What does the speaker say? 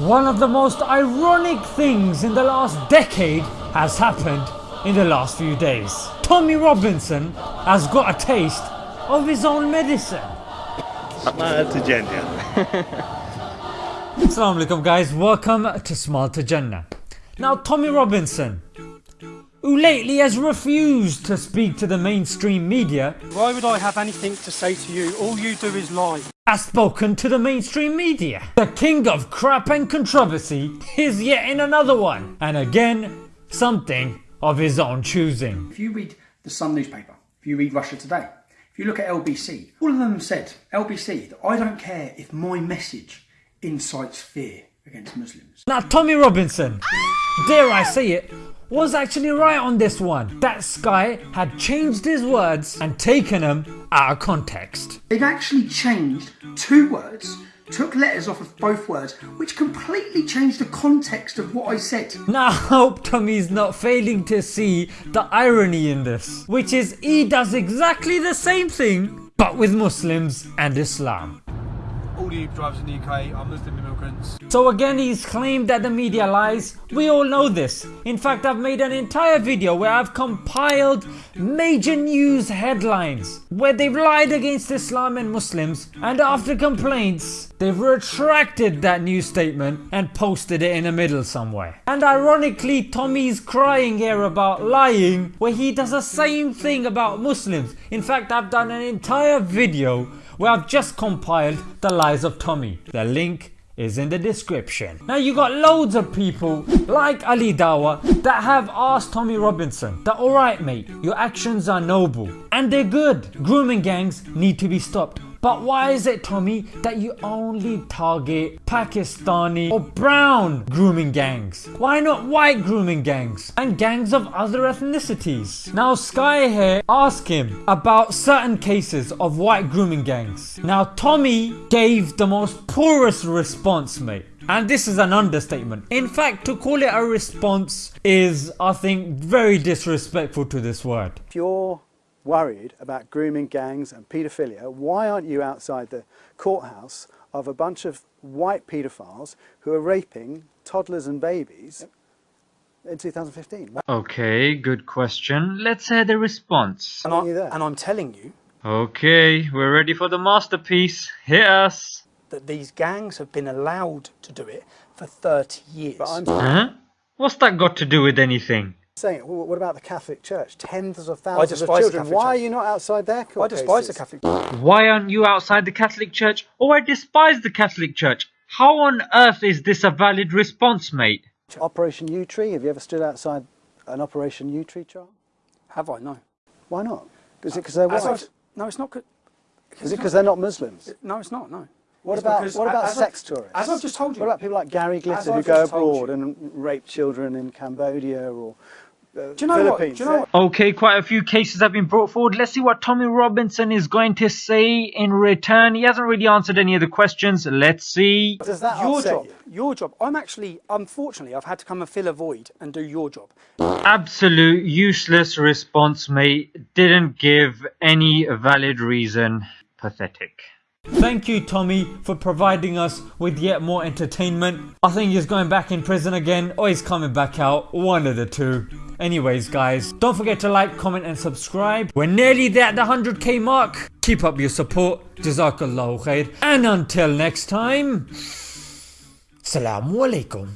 One of the most ironic things in the last decade has happened in the last few days. Tommy Robinson has got a taste of his own medicine. Smile to Jannah. Assalamu alaikum guys, welcome to Smile to Jannah. Now Tommy Robinson, who lately has refused to speak to the mainstream media, Why would I have anything to say to you? All you do is lie. has spoken to the mainstream media. The king of crap and controversy is yet in another one, and again, something of his own choosing. If you read the Sun newspaper, if you read Russia Today, if you look at LBC, all of them said, LBC, that I don't care if my message incites fear against Muslims. Now Tommy Robinson, dare I say it, was actually right on this one. That Sky had changed his words and taken them out of context. They've actually changed two words, took letters off of both words, which completely changed the context of what I said. Now I hope Tommy's not failing to see the irony in this, which is he does exactly the same thing but with Muslims and Islam. All the drivers in the UK are Muslim immigrants. So again he's claimed that the media lies, we all know this. In fact I've made an entire video where I've compiled major news headlines where they've lied against Islam and Muslims and after complaints they've retracted that news statement and posted it in the middle somewhere. And ironically Tommy's crying here about lying where he does the same thing about Muslims. In fact I've done an entire video where I've just compiled the lies of Tommy. The link is in the description. Now you got loads of people like Ali Dawah that have asked Tommy Robinson that alright mate your actions are noble and they're good. Grooming gangs need to be stopped. But why is it Tommy that you only target Pakistani or brown grooming gangs? Why not white grooming gangs and gangs of other ethnicities? Now Sky here asked him about certain cases of white grooming gangs. Now Tommy gave the most poorest response mate. And this is an understatement. In fact to call it a response is I think very disrespectful to this word. If you're worried about grooming gangs and paedophilia, why aren't you outside the courthouse of a bunch of white paedophiles who are raping toddlers and babies in 2015? Okay, good question. Let's hear the response. And, aren't I, there? and I'm telling you Okay, we're ready for the masterpiece. Hit us. that these gangs have been allowed to do it for 30 years. But I'm Huh? What's that got to do with anything? Saying, well, what about the Catholic Church? Tens of thousands of children. Catholic Why are you not outside their I court despise the? Catholic Church. Why aren't you outside the Catholic Church? Oh, I despise the Catholic Church. How on earth is this a valid response, mate? Operation Yewtree. Have you ever stood outside an Operation Yewtree trial? Have I? No. Why not? Is it uh, because they're white? No, it's not. 'cause- Is it because they're not Muslims? No, it's not. No. What It's about what about sex I've- tourists? As I've just told you. What about people like Gary Glitter who go abroad you. and rape children in Cambodia or uh, Do you know what? Philippines? Do you know what? Okay, quite a few cases have been brought forward. Let's see what Tommy Robinson is going to say in return. He hasn't really answered any of the questions. Let's see. Does that your upset job. you? Your job. I'm actually, unfortunately, I've had to come and fill a void and do your job. Absolute useless response, mate. Didn't give any valid reason. Pathetic. Thank you, Tommy, for providing us with yet more entertainment. I think he's going back in prison again, or he's coming back out. One of the two. Anyways, guys, don't forget to like, comment, and subscribe. We're nearly there at the 100k mark. Keep up your support. Jazakallahu khair. And until next time, Assalamu alaikum.